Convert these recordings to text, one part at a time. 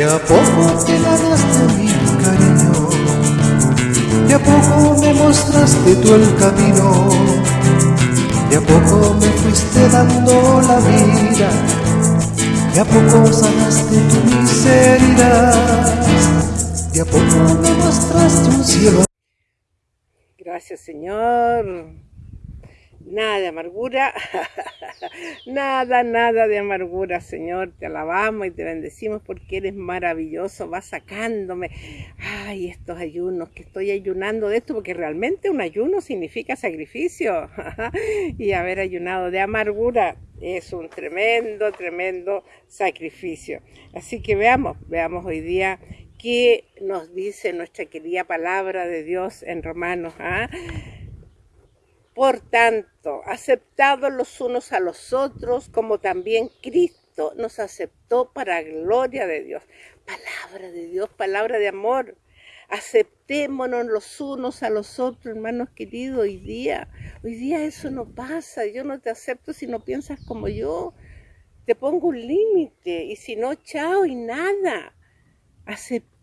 De a poco te ganaste mi cariño, de a poco me mostraste tú el camino, de a poco me fuiste dando la vida, de a poco sanaste tu miseria, de a poco me mostraste un cielo. Gracias Señor nada de amargura, nada, nada de amargura, Señor. Te alabamos y te bendecimos porque eres maravilloso. Vas sacándome, ay, estos ayunos, que estoy ayunando de esto, porque realmente un ayuno significa sacrificio. y haber ayunado de amargura es un tremendo, tremendo sacrificio. Así que veamos, veamos hoy día qué nos dice nuestra querida palabra de Dios en Romanos. ¿ah? Por tanto, aceptados los unos a los otros, como también Cristo nos aceptó para gloria de Dios. Palabra de Dios, palabra de amor. Aceptémonos los unos a los otros, hermanos queridos, hoy día. Hoy día eso no pasa. Yo no te acepto si no piensas como yo. Te pongo un límite y si no, chao y nada aceptémonos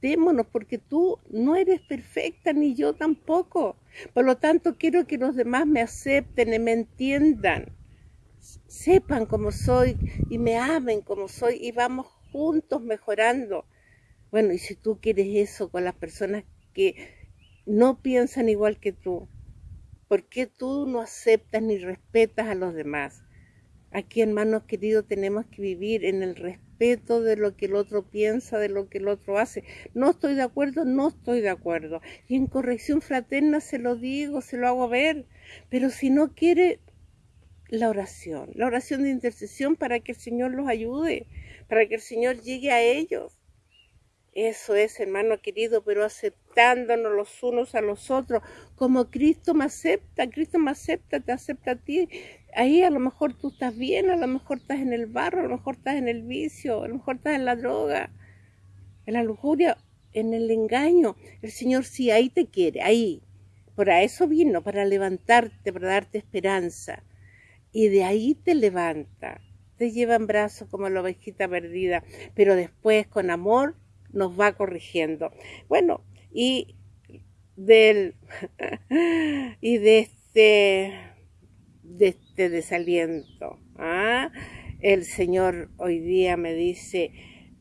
porque tú no eres perfecta ni yo tampoco. Por lo tanto, quiero que los demás me acepten y me entiendan, sepan cómo soy y me amen como soy y vamos juntos mejorando. Bueno, y si tú quieres eso con las personas que no piensan igual que tú, ¿por qué tú no aceptas ni respetas a los demás? Aquí, hermanos queridos, tenemos que vivir en el respeto de lo que el otro piensa, de lo que el otro hace. No estoy de acuerdo, no estoy de acuerdo. Y en corrección fraterna se lo digo, se lo hago ver. Pero si no quiere, la oración, la oración de intercesión para que el Señor los ayude, para que el Señor llegue a ellos. Eso es, hermano querido, pero aceptándonos los unos a los otros, como Cristo me acepta, Cristo me acepta, te acepta a ti. Ahí a lo mejor tú estás bien, a lo mejor estás en el barro, a lo mejor estás en el vicio, a lo mejor estás en la droga, en la lujuria, en el engaño. El Señor sí, ahí te quiere, ahí. Por eso vino, para levantarte, para darte esperanza. Y de ahí te levanta, te lleva en brazos como la ovejita perdida, pero después con amor nos va corrigiendo. Bueno, y del y de este de este desaliento. ¿ah? El Señor hoy día me dice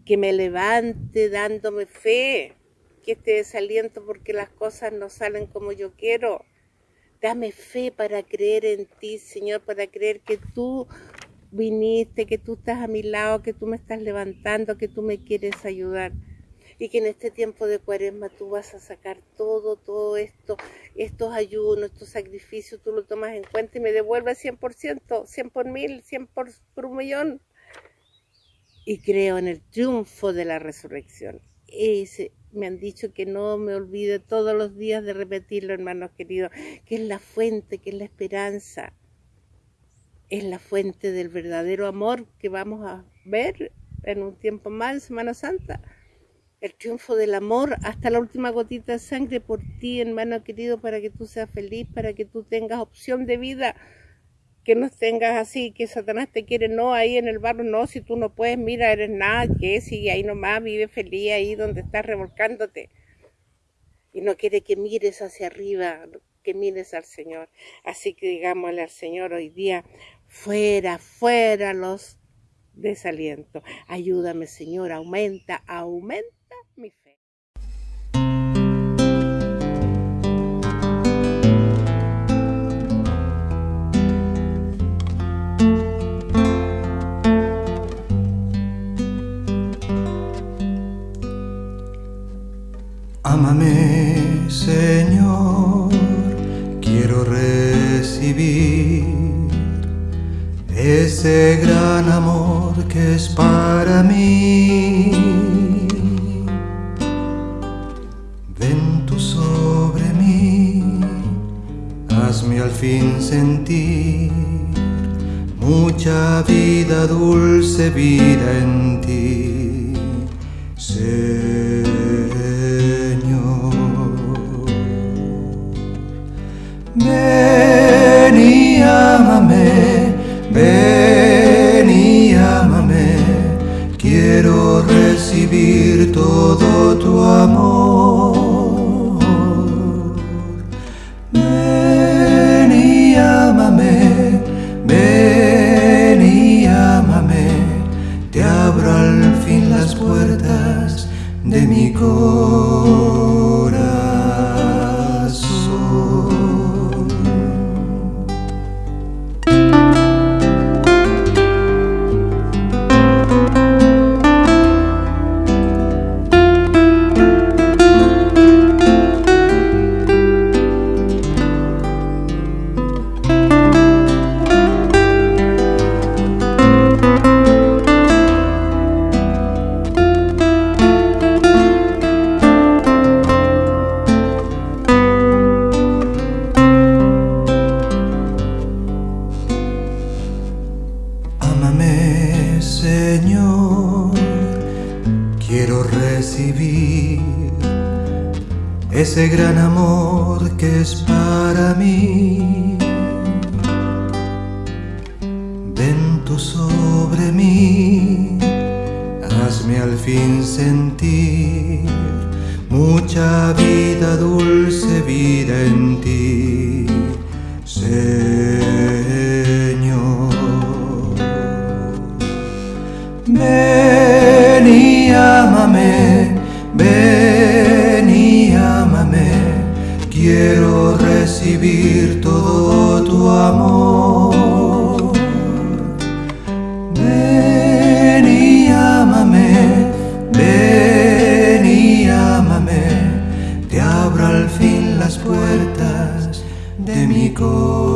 que me levante dándome fe, que este desaliento porque las cosas no salen como yo quiero. Dame fe para creer en ti, Señor, para creer que tú viniste, que tú estás a mi lado, que tú me estás levantando, que tú me quieres ayudar y que en este tiempo de cuaresma tú vas a sacar todo, todo esto, estos ayunos, estos sacrificios, tú lo tomas en cuenta y me devuelves 100%, 100 por mil, 100 por, por un millón. Y creo en el triunfo de la resurrección. Me han dicho que no me olvide todos los días de repetirlo, hermanos queridos, que es la fuente, que es la esperanza, es la fuente del verdadero amor que vamos a ver en un tiempo más, Semana Santa el triunfo del amor hasta la última gotita de sangre por ti, hermano querido, para que tú seas feliz, para que tú tengas opción de vida, que no tengas así, que Satanás te quiere, no, ahí en el barro, no, si tú no puedes, mira, eres nada, que sigue ahí nomás, vive feliz ahí donde estás revolcándote. Y no quiere que mires hacia arriba, que mires al Señor. Así que digámosle al Señor hoy día, fuera, fuera los desalientos. Ayúdame, Señor, aumenta, aumenta ese gran amor que es para mí. al fin sentir mucha vida, dulce vida en ti. De quiero recibir ese gran amor que es para mí. Ven tú sobre mí, hazme al fin sentir mucha vida, dulce vida en ti, Señor. Ven y ámame, quiero recibir todo tu amor. Ven y ámame, ven y ámame, te abro al fin las puertas de mi corazón.